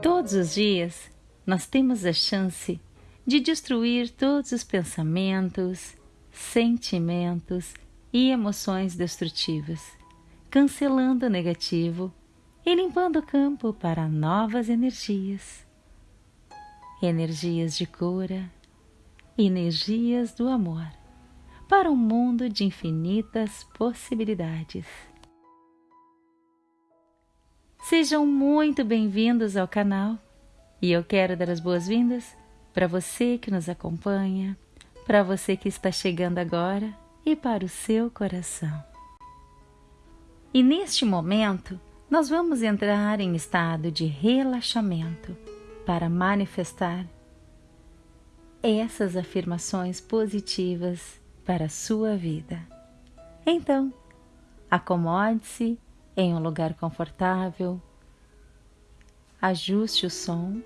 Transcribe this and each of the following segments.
Todos os dias nós temos a chance de destruir todos os pensamentos, sentimentos e emoções destrutivas, cancelando o negativo e limpando o campo para novas energias. Energias de cura, energias do amor, para um mundo de infinitas possibilidades. Sejam muito bem-vindos ao canal e eu quero dar as boas-vindas para você que nos acompanha, para você que está chegando agora e para o seu coração. E neste momento, nós vamos entrar em estado de relaxamento para manifestar essas afirmações positivas para a sua vida. Então, acomode-se em um lugar confortável, ajuste o som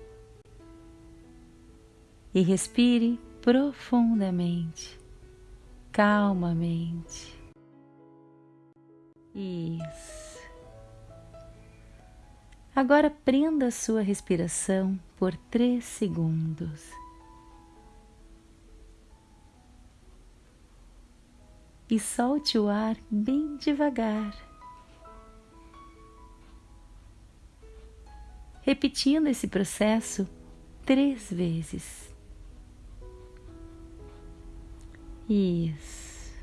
e respire profundamente, calmamente. Isso. Agora prenda a sua respiração por três segundos. E solte o ar bem devagar. Repetindo esse processo três vezes. Isso.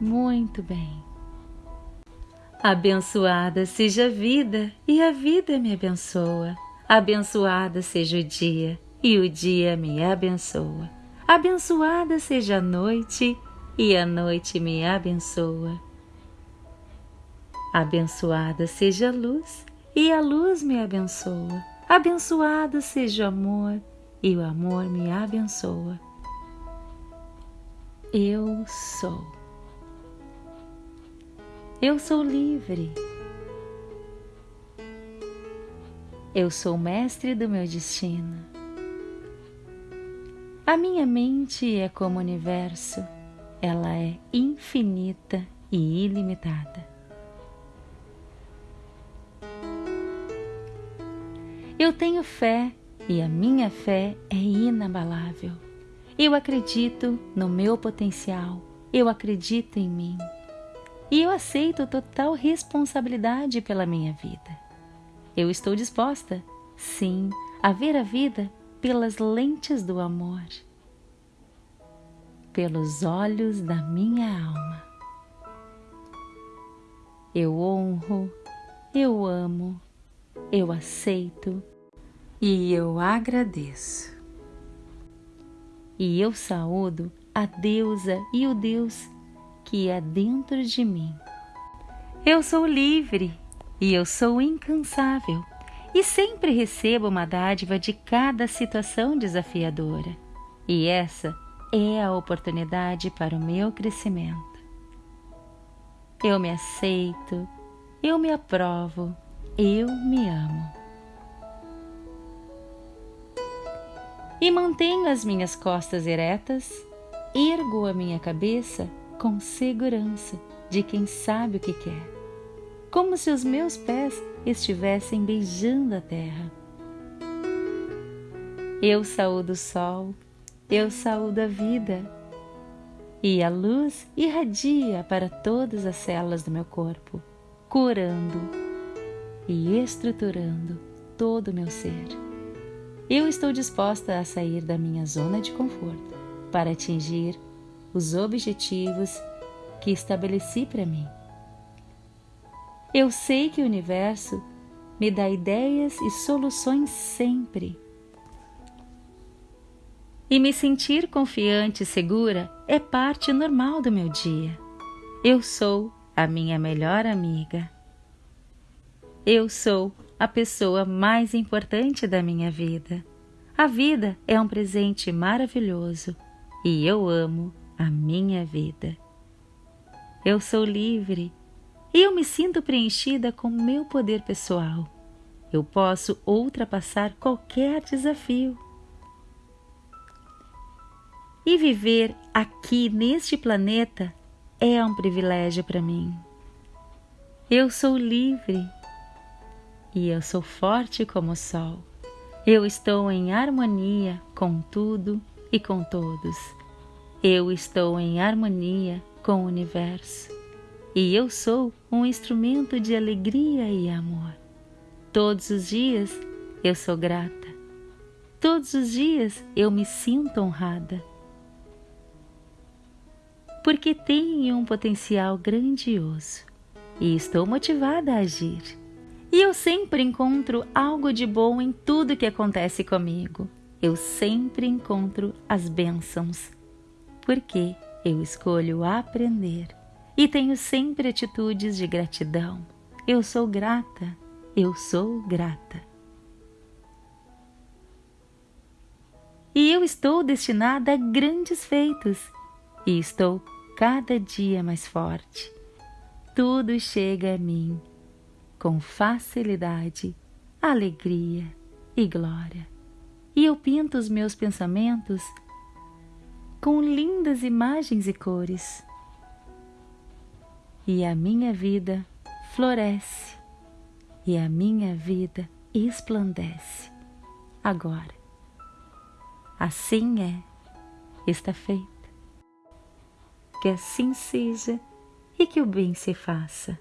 Muito bem. Abençoada seja a vida e a vida me abençoa. Abençoada seja o dia e o dia me abençoa. Abençoada seja a noite e a noite me abençoa. Abençoada seja a luz e a luz me abençoa. Abençoado seja o amor e o amor me abençoa. Eu sou. Eu sou livre. Eu sou mestre do meu destino. A minha mente é como o universo, ela é infinita e ilimitada. Eu tenho fé e a minha fé é inabalável. Eu acredito no meu potencial, eu acredito em mim. E eu aceito total responsabilidade pela minha vida. Eu estou disposta, sim, a ver a vida pelas lentes do amor, pelos olhos da minha alma. Eu honro, eu amo, eu aceito e eu agradeço e eu saúdo a deusa e o Deus que é dentro de mim. Eu sou livre e eu sou incansável e sempre recebo uma dádiva de cada situação desafiadora. E essa é a oportunidade para o meu crescimento. Eu me aceito, eu me aprovo, eu me amo. e mantenho as minhas costas eretas, ergo a minha cabeça com segurança de quem sabe o que quer, como se os meus pés estivessem beijando a terra. Eu saúdo o sol, eu saúdo a vida, e a luz irradia para todas as células do meu corpo, curando e estruturando todo o meu ser. Eu estou disposta a sair da minha zona de conforto para atingir os objetivos que estabeleci para mim. Eu sei que o universo me dá ideias e soluções sempre. E me sentir confiante e segura é parte normal do meu dia. Eu sou a minha melhor amiga. Eu sou a pessoa mais importante da minha vida. A vida é um presente maravilhoso e eu amo a minha vida. Eu sou livre e eu me sinto preenchida com meu poder pessoal. Eu posso ultrapassar qualquer desafio. E viver aqui neste planeta é um privilégio para mim. Eu sou livre e eu sou forte como o sol. Eu estou em harmonia com tudo e com todos. Eu estou em harmonia com o universo e eu sou um instrumento de alegria e amor. Todos os dias eu sou grata. Todos os dias eu me sinto honrada. Porque tenho um potencial grandioso e estou motivada a agir. E eu sempre encontro algo de bom em tudo que acontece comigo. Eu sempre encontro as bênçãos, porque eu escolho aprender e tenho sempre atitudes de gratidão. Eu sou grata, eu sou grata. E eu estou destinada a grandes feitos e estou cada dia mais forte tudo chega a mim com facilidade, alegria e glória. E eu pinto os meus pensamentos com lindas imagens e cores. E a minha vida floresce e a minha vida esplandece. Agora, assim é, está feita. Que assim seja e que o bem se faça.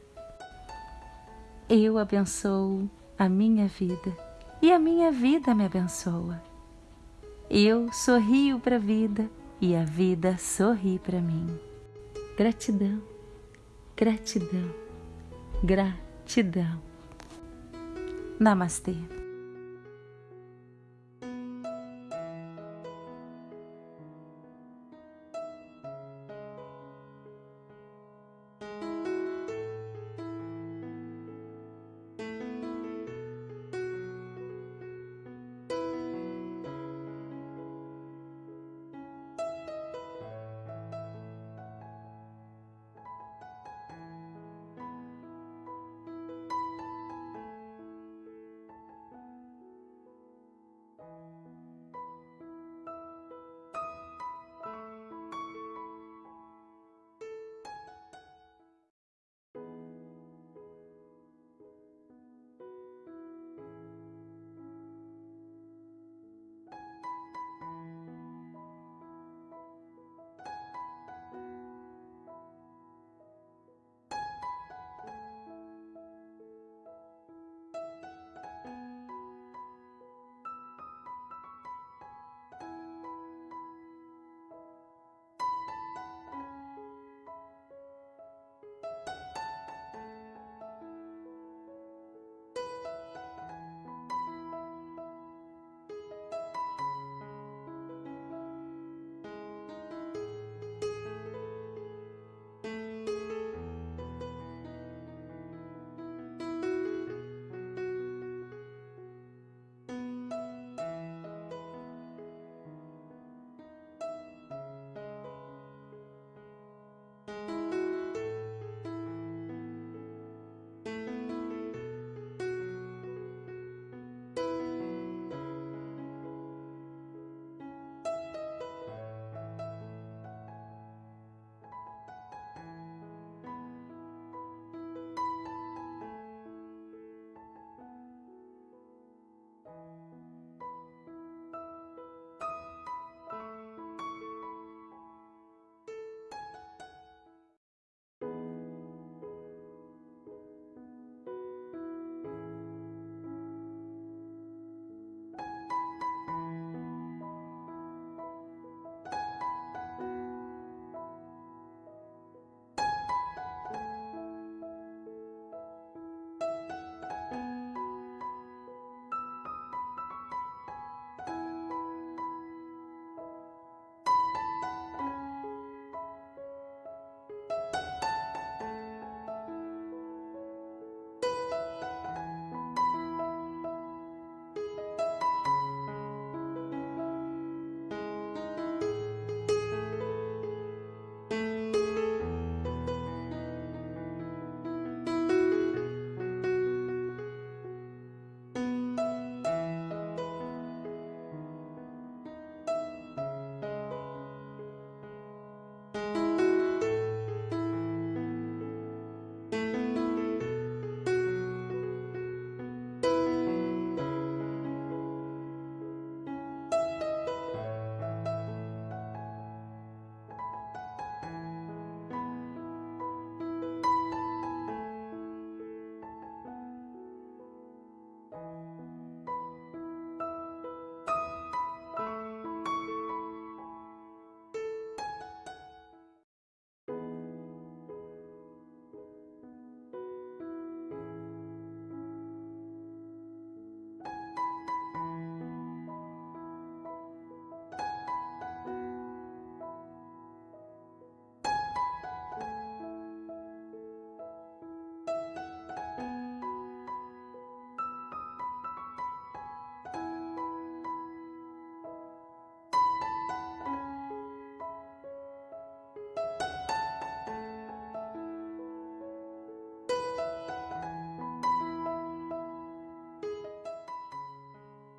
Eu abençoo a minha vida e a minha vida me abençoa. Eu sorrio para a vida e a vida sorri para mim. Gratidão, gratidão, gratidão. Namastê.